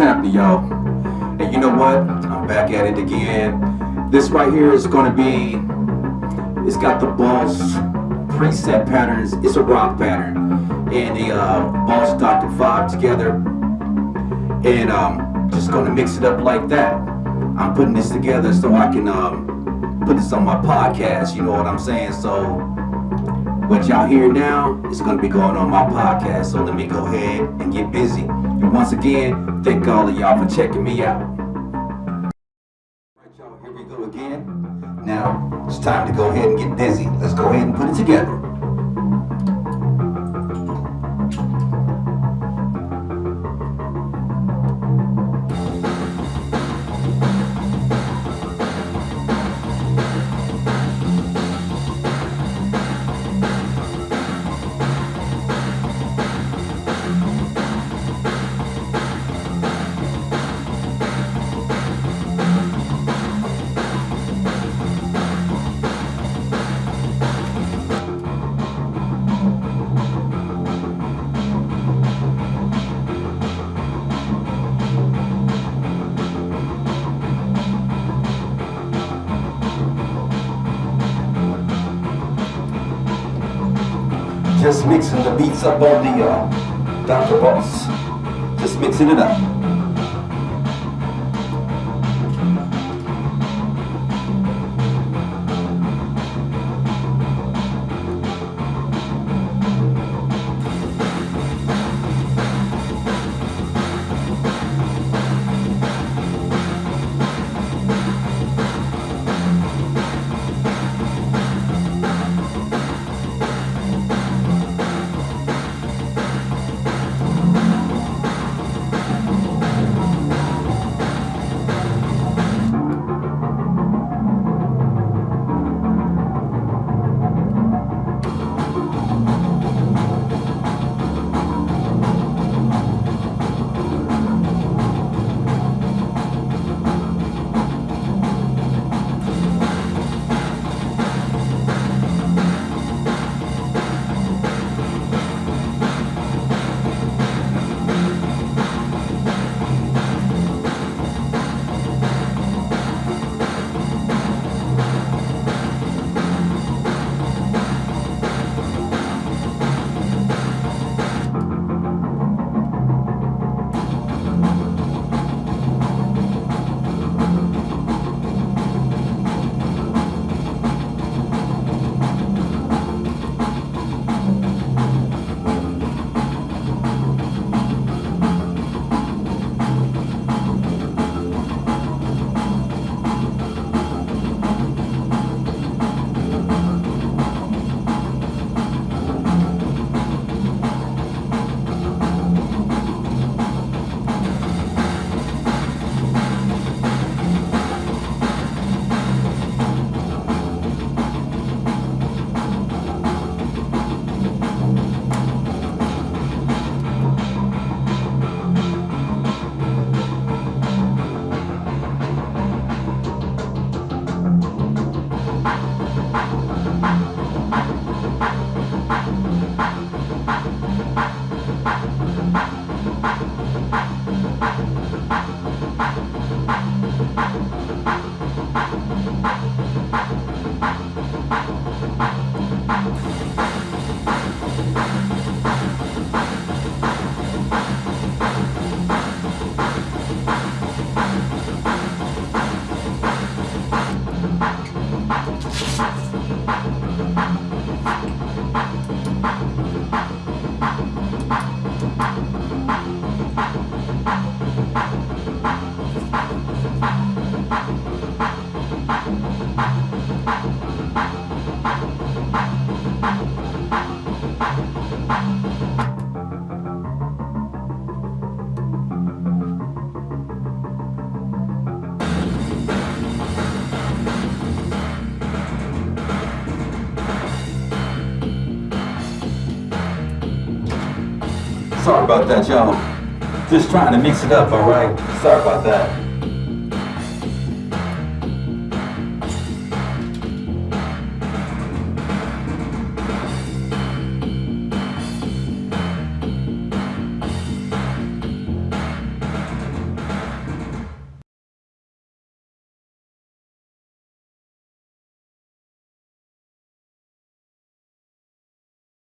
happening, y'all? And you know what? I'm back at it again. This right here is gonna be, it's got the Boss preset patterns. It's a rock pattern. And the uh, Boss Dr. 5 together. And um, just gonna mix it up like that. I'm putting this together so I can um, put this on my podcast, you know what I'm saying? So what y'all hear now is to be going on my podcast. So let me go ahead and get busy. And once again, thank all of y'all for checking me out. Right, y'all, here we go again. Now, it's time to go ahead and get busy. Let's go ahead and put it together. Just mixing the beats up on the uh, Dr. Boss. Just mixing it up. Thank Sorry about that, y'all. Just trying to mix it up, alright? Sorry about that.